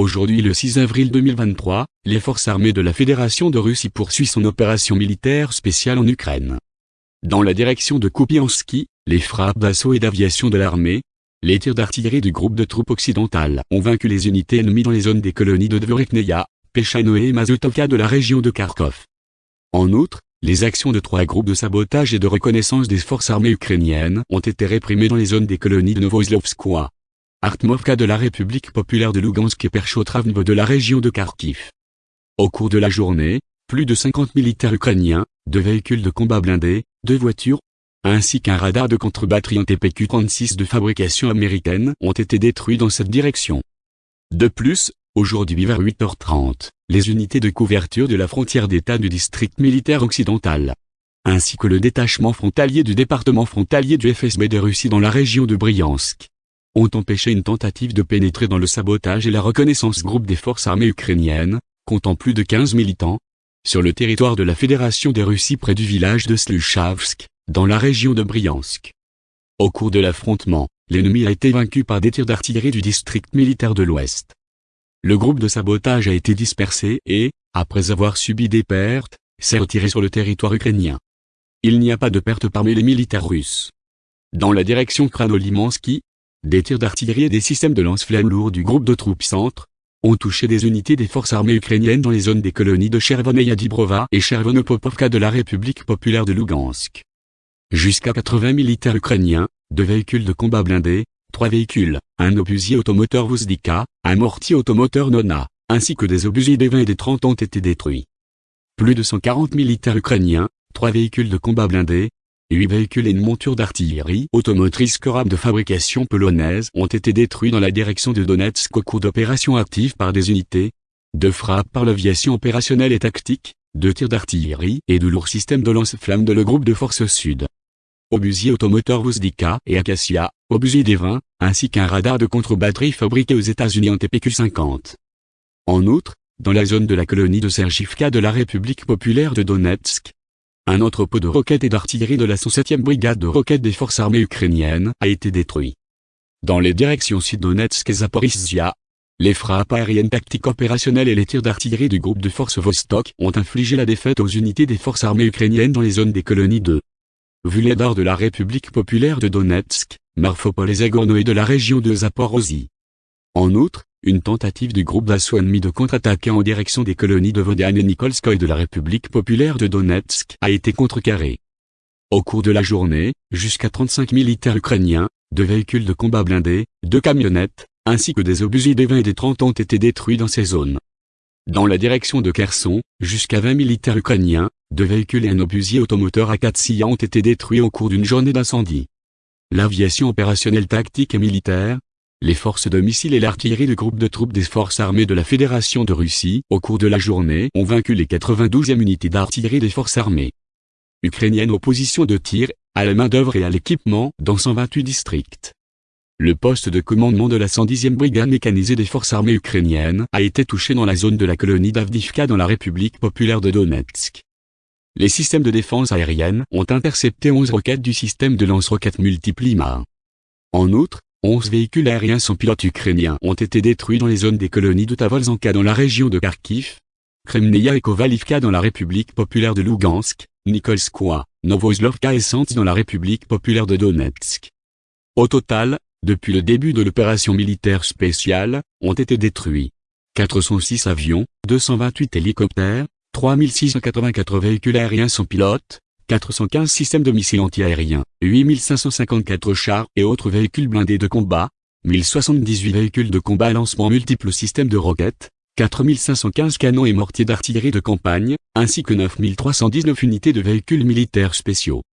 Aujourd'hui le 6 avril 2023, les forces armées de la Fédération de Russie poursuivent son opération militaire spéciale en Ukraine. Dans la direction de Kupiansky, les frappes d'assaut et d'aviation de l'armée, les tirs d'artillerie du groupe de troupes occidentales ont vaincu les unités ennemies dans les zones des colonies de Dvorekneia, Pechanoe et Mazotovka de la région de Kharkov. En outre, les actions de trois groupes de sabotage et de reconnaissance des forces armées ukrainiennes ont été réprimées dans les zones des colonies de Novoslovskoye, Artmovka de la République populaire de Lugansk et Perchotravnevo de la région de Kharkiv. Au cours de la journée, plus de 50 militaires ukrainiens, deux véhicules de combat blindés, deux voitures, ainsi qu'un radar de contre-batterie en TPQ-36 de fabrication américaine ont été détruits dans cette direction. De plus, aujourd'hui vers 8h30, les unités de couverture de la frontière d'État du district militaire occidental, ainsi que le détachement frontalier du département frontalier du FSB de Russie dans la région de Bryansk, ont empêché une tentative de pénétrer dans le sabotage et la reconnaissance groupe des forces armées ukrainiennes, comptant plus de 15 militants, sur le territoire de la Fédération des Russies près du village de Sluchavsk, dans la région de Bryansk. Au cours de l'affrontement, l'ennemi a été vaincu par des tirs d'artillerie du district militaire de l'Ouest. Le groupe de sabotage a été dispersé et, après avoir subi des pertes, s'est retiré sur le territoire ukrainien. Il n'y a pas de pertes parmi les militaires russes. Dans la direction Kranolimansky, des tirs d'artillerie et des systèmes de lance-flammes lourds du groupe de troupes centre ont touché des unités des forces armées ukrainiennes dans les zones des colonies de Chervoneia Dibrova et Chervonopopovka de la République populaire de Lugansk. Jusqu'à 80 militaires ukrainiens, deux véhicules de combat blindés, trois véhicules, un obusier automoteur Vuzdika, un mortier automoteur Nona, ainsi que des obusiers des 20 et des 30 ont été détruits. Plus de 140 militaires ukrainiens, trois véhicules de combat blindés, huit véhicules et une monture d'artillerie automotrice Korab de fabrication polonaise ont été détruits dans la direction de Donetsk au cours d'opérations actives par des unités, de frappes par l'aviation opérationnelle et tactique, de tirs d'artillerie et de lourds systèmes de lance-flammes de le groupe de forces sud. Obusier automoteur Vuzdika et Acacia, obusier des 20, ainsi qu'un radar de contre-batterie fabriqué aux États-Unis en TPQ-50. En outre, dans la zone de la colonie de Sergivka de la République populaire de Donetsk, un entrepôt de roquettes et d'artillerie de la 107e brigade de roquettes des forces armées ukrainiennes a été détruit. Dans les directions Sud-Donetsk et Zaporizhia, les frappes aériennes tactiques opérationnelles et les tirs d'artillerie du groupe de forces Vostok ont infligé la défaite aux unités des forces armées ukrainiennes dans les zones des colonies de Vuledar de la République populaire de Donetsk, Marfopol et Zagorno et de la région de Zaporozhye. En outre, une tentative du groupe d'assaut ennemi de contre-attaquer en direction des colonies de Vodian et Nikolskoye de la République populaire de Donetsk a été contrecarrée. Au cours de la journée, jusqu'à 35 militaires ukrainiens, deux véhicules de combat blindés, deux camionnettes, ainsi que des obusiers des 20 et des 30 ont été détruits dans ces zones. Dans la direction de Kherson, jusqu'à 20 militaires ukrainiens, deux véhicules et un obusier automoteur A4 ont été détruits au cours d'une journée d'incendie. L'aviation opérationnelle tactique et militaire, les forces de missiles et l'artillerie du groupe de troupes des forces armées de la Fédération de Russie, au cours de la journée, ont vaincu les 92e unités d'artillerie des forces armées ukrainiennes aux positions de tir, à la main-d'œuvre et à l'équipement dans 128 districts. Le poste de commandement de la 110e brigade mécanisée des forces armées ukrainiennes a été touché dans la zone de la colonie d'Avdivka dans la République populaire de Donetsk. Les systèmes de défense aérienne ont intercepté 11 roquettes du système de lance-roquettes Multiplima. En outre, 11 véhicules aériens sans pilote ukrainiens ont été détruits dans les zones des colonies de Tavolzanka dans la région de Kharkiv, Kremneia et Kovalivka dans la République populaire de Lugansk, Nikolskoye, Novoslovka et Santi dans la République populaire de Donetsk. Au total, depuis le début de l'opération militaire spéciale, ont été détruits 406 avions, 228 hélicoptères, 3684 véhicules aériens sans pilote, 415 systèmes de missiles antiaériens, 8554 chars et autres véhicules blindés de combat, 1078 véhicules de combat à lancement multiples systèmes de roquettes, 4515 canons et mortiers d'artillerie de campagne, ainsi que 9319 unités de véhicules militaires spéciaux.